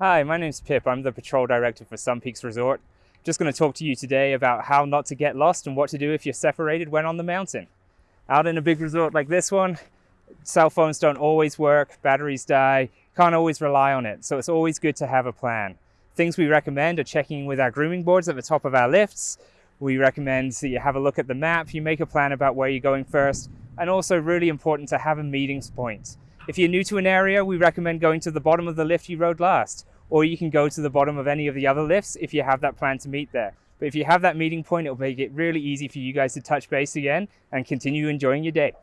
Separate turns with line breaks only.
Hi, my name's Pip. I'm the patrol director for Sun Peaks Resort. Just going to talk to you today about how not to get lost and what to do if you're separated when on the mountain. Out in a big resort like this one, cell phones don't always work, batteries die, can't always rely on it, so it's always good to have a plan. Things we recommend are checking with our grooming boards at the top of our lifts. We recommend that you have a look at the map, you make a plan about where you're going first, and also really important to have a meetings point. If you're new to an area, we recommend going to the bottom of the lift you rode last, or you can go to the bottom of any of the other lifts if you have that plan to meet there. But if you have that meeting point, it'll make it really easy for you guys to touch base again and continue enjoying your day.